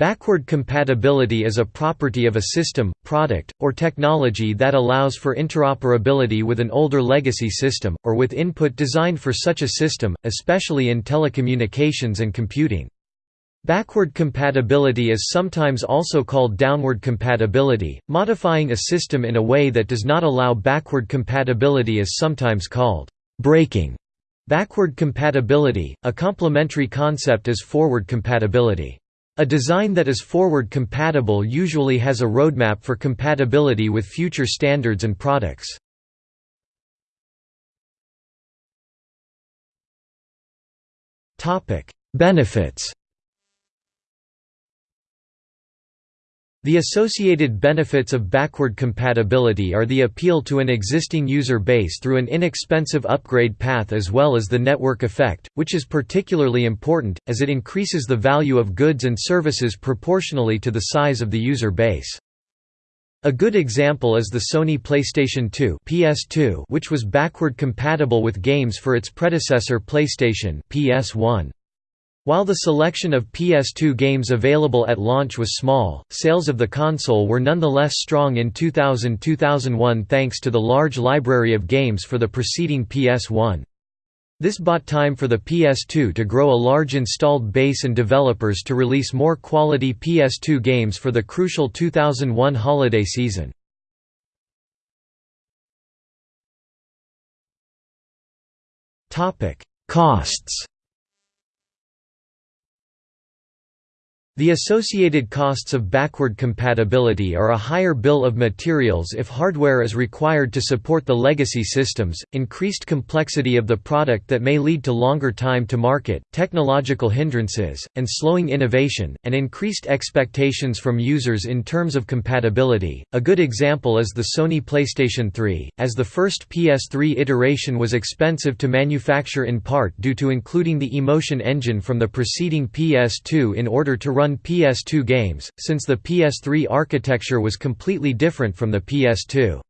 Backward compatibility is a property of a system, product, or technology that allows for interoperability with an older legacy system, or with input designed for such a system, especially in telecommunications and computing. Backward compatibility is sometimes also called downward compatibility, modifying a system in a way that does not allow backward compatibility is sometimes called breaking. Backward compatibility, a complementary concept is forward compatibility. A design that is forward compatible usually has a roadmap for compatibility with future standards and products. Benefits The associated benefits of backward compatibility are the appeal to an existing user base through an inexpensive upgrade path as well as the network effect, which is particularly important, as it increases the value of goods and services proportionally to the size of the user base. A good example is the Sony PlayStation 2 PS2 which was backward compatible with games for its predecessor PlayStation PS1. While the selection of PS2 games available at launch was small, sales of the console were nonetheless strong in 2000–2001 thanks to the large library of games for the preceding PS1. This bought time for the PS2 to grow a large installed base and developers to release more quality PS2 games for the crucial 2001 holiday season. Costs The associated costs of backward compatibility are a higher bill of materials if hardware is required to support the legacy systems, increased complexity of the product that may lead to longer time to market, technological hindrances, and slowing innovation, and increased expectations from users in terms of compatibility. A good example is the Sony PlayStation 3, as the first PS3 iteration was expensive to manufacture in part due to including the Emotion engine from the preceding PS2 in order to run run PS2 games, since the PS3 architecture was completely different from the PS2.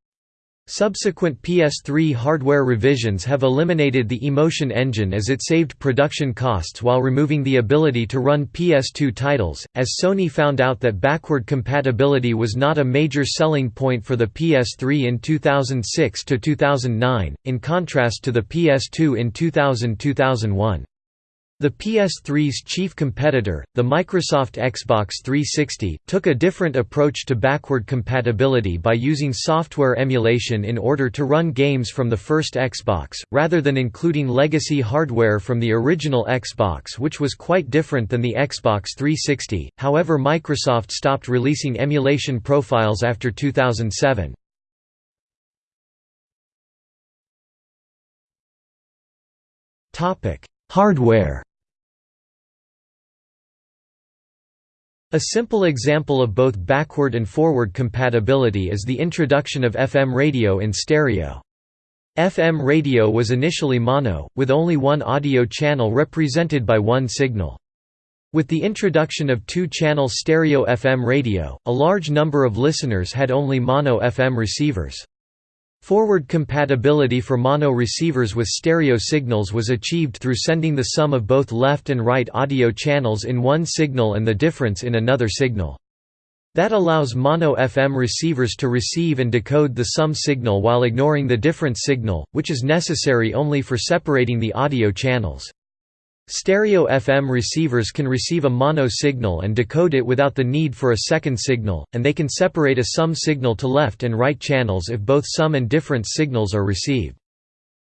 Subsequent PS3 hardware revisions have eliminated the Emotion engine as it saved production costs while removing the ability to run PS2 titles, as Sony found out that backward compatibility was not a major selling point for the PS3 in 2006 to 2009, in contrast to the PS2 in 2000–2001. The PS3's chief competitor, the Microsoft Xbox 360, took a different approach to backward compatibility by using software emulation in order to run games from the first Xbox, rather than including legacy hardware from the original Xbox which was quite different than the Xbox 360, however Microsoft stopped releasing emulation profiles after 2007. Hardware A simple example of both backward and forward compatibility is the introduction of FM radio in stereo. FM radio was initially mono, with only one audio channel represented by one signal. With the introduction of two-channel stereo FM radio, a large number of listeners had only mono FM receivers. Forward compatibility for mono receivers with stereo signals was achieved through sending the sum of both left and right audio channels in one signal and the difference in another signal. That allows mono FM receivers to receive and decode the sum signal while ignoring the difference signal, which is necessary only for separating the audio channels. Stereo FM receivers can receive a mono signal and decode it without the need for a second signal, and they can separate a sum signal to left and right channels if both sum and difference signals are received.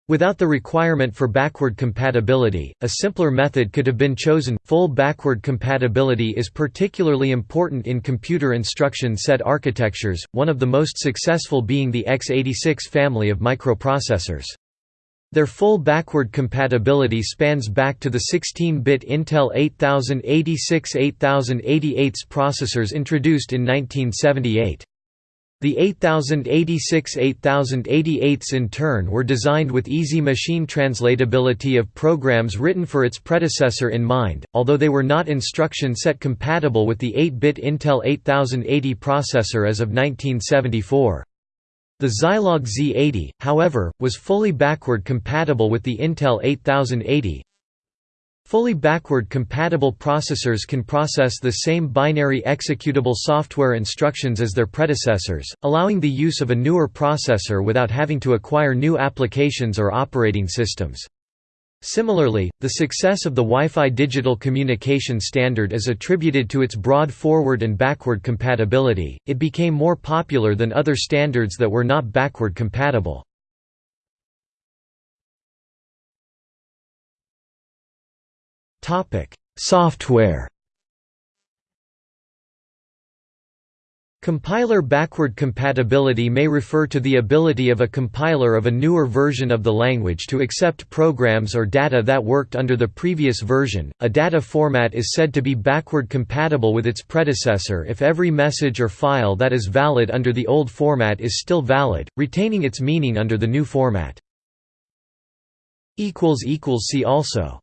Without the requirement for backward compatibility, a simpler method could have been chosen. Full backward compatibility is particularly important in computer instruction set architectures, one of the most successful being the x86 family of microprocessors. Their full backward compatibility spans back to the 16-bit Intel 8086-8088 processors introduced in 1978. The 8086-8088s in turn were designed with easy machine translatability of programs written for its predecessor in mind, although they were not instruction set compatible with the 8-bit Intel 8080 processor as of 1974. The Zilog Z80, however, was fully backward compatible with the Intel 8080. Fully backward compatible processors can process the same binary executable software instructions as their predecessors, allowing the use of a newer processor without having to acquire new applications or operating systems. Similarly, the success of the Wi-Fi digital communication standard is attributed to its broad forward and backward compatibility, it became more popular than other standards that were not backward compatible. Software Compiler backward compatibility may refer to the ability of a compiler of a newer version of the language to accept programs or data that worked under the previous version. A data format is said to be backward compatible with its predecessor if every message or file that is valid under the old format is still valid, retaining its meaning under the new format. See also